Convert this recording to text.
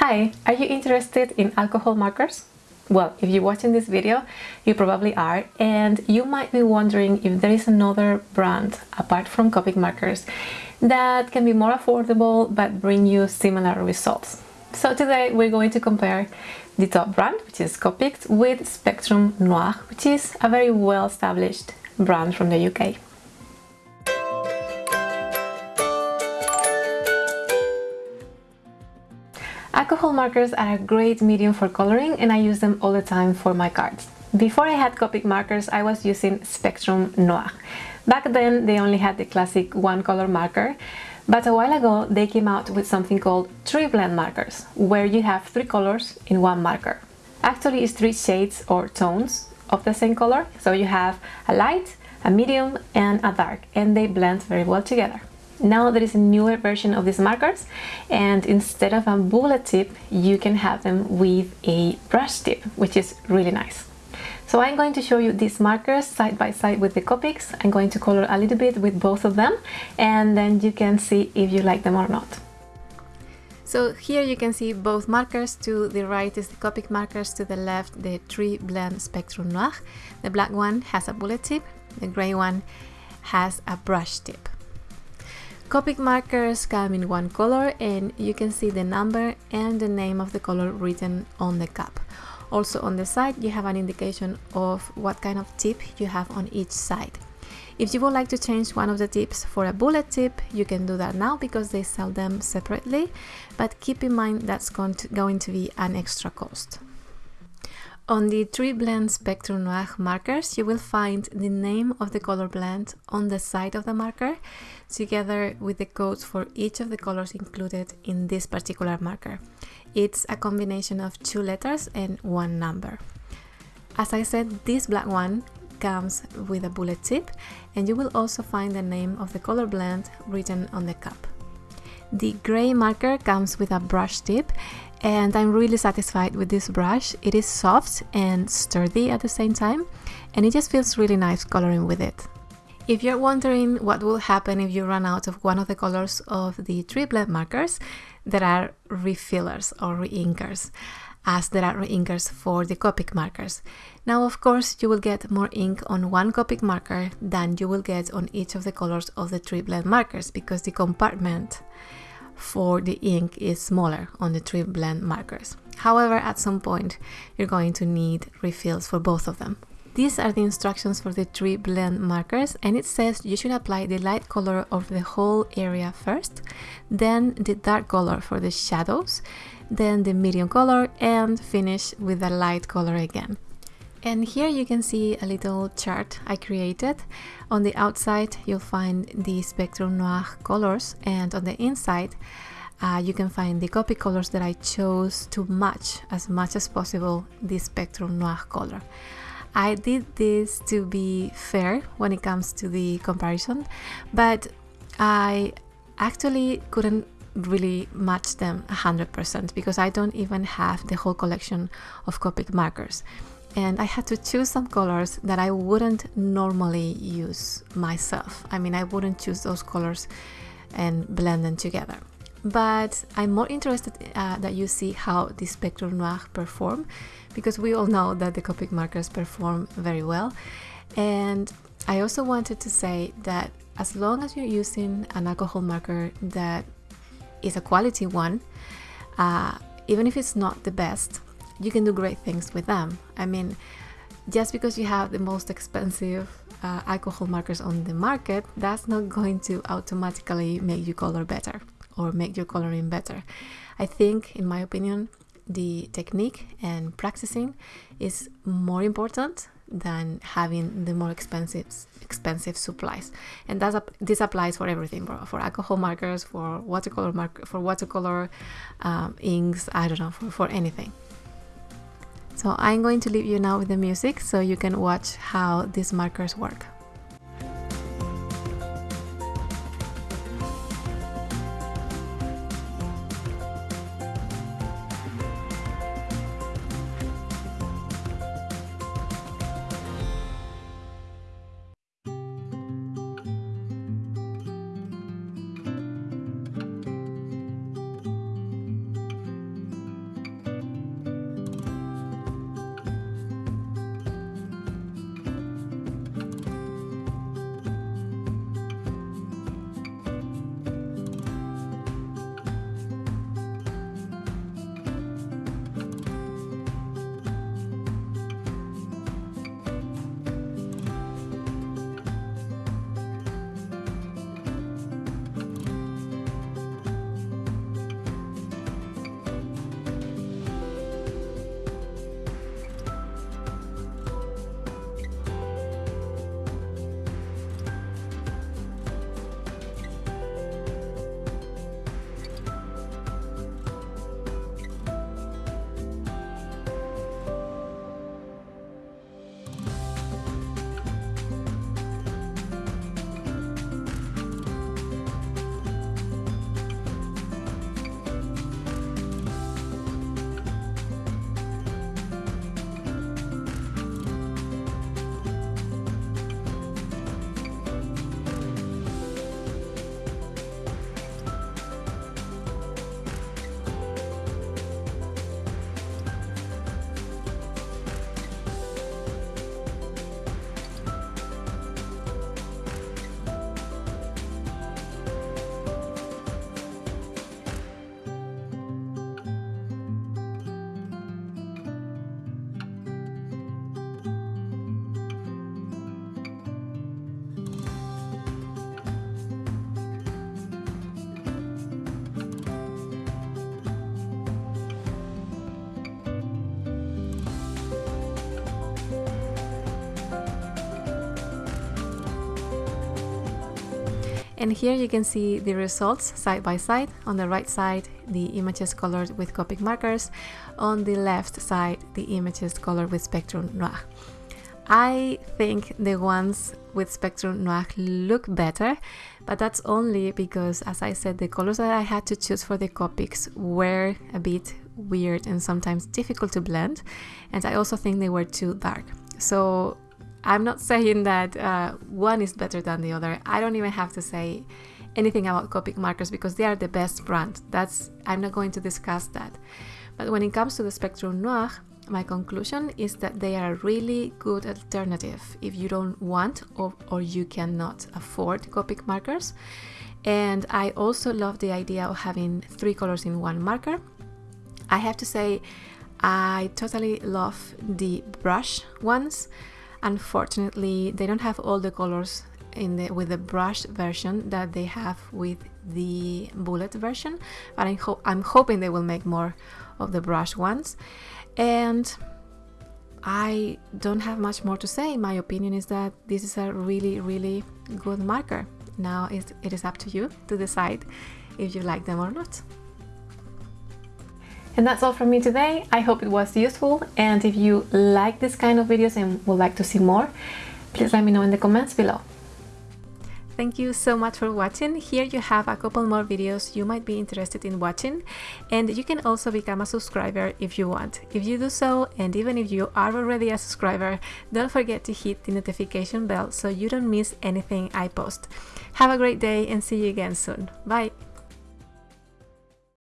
Hi, are you interested in alcohol markers? Well, if you're watching this video, you probably are, and you might be wondering if there is another brand apart from Copic markers that can be more affordable but bring you similar results. So today we're going to compare the top brand, which is Copic, with Spectrum Noir, which is a very well-established brand from the UK. Alcohol markers are a great medium for coloring and I use them all the time for my cards. Before I had Copic markers, I was using Spectrum Noir. Back then, they only had the classic one color marker, but a while ago, they came out with something called three blend markers, where you have three colors in one marker. Actually, it's three shades or tones of the same color, so you have a light, a medium, and a dark, and they blend very well together. Now there is a newer version of these markers and instead of a bullet tip you can have them with a brush tip which is really nice. So I'm going to show you these markers side by side with the Copics. I'm going to color a little bit with both of them and then you can see if you like them or not. So here you can see both markers, to the right is the Copic markers, to the left the TriBlend Spectrum Noir. The black one has a bullet tip, the grey one has a brush tip. Copic markers come in one color and you can see the number and the name of the color written on the cap. Also on the side you have an indication of what kind of tip you have on each side. If you would like to change one of the tips for a bullet tip, you can do that now because they sell them separately, but keep in mind that's going to, going to be an extra cost. On the TriBlend Spectrum Noir markers, you will find the name of the color blend on the side of the marker, together with the codes for each of the colors included in this particular marker. It's a combination of two letters and one number. As I said, this black one comes with a bullet tip, and you will also find the name of the color blend written on the cap. The gray marker comes with a brush tip and I'm really satisfied with this brush. It is soft and sturdy at the same time and it just feels really nice coloring with it. If you're wondering what will happen if you run out of one of the colors of the blend markers, there are refillers or reinkers as there are reinkers for the Copic markers. Now of course you will get more ink on one Copic marker than you will get on each of the colors of the TriBlend markers because the compartment for the ink is smaller on the TriBlend markers. However, at some point you're going to need refills for both of them. These are the instructions for the TriBlend markers and it says you should apply the light color of the whole area first, then the dark color for the shadows, then the medium color and finish with the light color again. And here you can see a little chart I created. On the outside you'll find the Spectrum Noir colors and on the inside uh, you can find the Copic colors that I chose to match as much as possible the Spectrum Noir color. I did this to be fair when it comes to the comparison, but I actually couldn't really match them 100% because I don't even have the whole collection of Copic markers and I had to choose some colors that I wouldn't normally use myself. I mean, I wouldn't choose those colors and blend them together. But I'm more interested uh, that you see how the Spectrum Noir perform because we all know that the Copic markers perform very well. And I also wanted to say that as long as you're using an alcohol marker that is a quality one, uh, even if it's not the best, you can do great things with them. I mean, just because you have the most expensive uh, alcohol markers on the market, that's not going to automatically make you color better or make your coloring better. I think, in my opinion, the technique and practicing is more important than having the more expensive expensive supplies and that's this applies for everything bro. for alcohol markers for watercolor mark for watercolor um, inks i don't know for, for anything so I'm going to leave you now with the music so you can watch how these markers work. And here you can see the results side by side. On the right side the images colored with Copic markers. On the left side the images colored with Spectrum Noir. I think the ones with Spectrum Noir look better but that's only because as I said the colors that I had to choose for the Copics were a bit weird and sometimes difficult to blend. And I also think they were too dark. So I'm not saying that uh, one is better than the other. I don't even have to say anything about Copic markers because they are the best brand. That's I'm not going to discuss that. But when it comes to the Spectrum Noir, my conclusion is that they are a really good alternative if you don't want or, or you cannot afford Copic markers. And I also love the idea of having three colors in one marker. I have to say, I totally love the brush ones. Unfortunately, they don't have all the colors in the with the brush version that they have with the bullet version, but I'm, I'm hoping they will make more of the brush ones. And I don't have much more to say. My opinion is that this is a really, really good marker. Now it is up to you to decide if you like them or not. And that's all from me today. I hope it was useful and if you like this kind of videos and would like to see more, please let me know in the comments below. Thank you so much for watching. Here you have a couple more videos you might be interested in watching and you can also become a subscriber if you want. If you do so and even if you are already a subscriber, don't forget to hit the notification bell so you don't miss anything I post. Have a great day and see you again soon. Bye!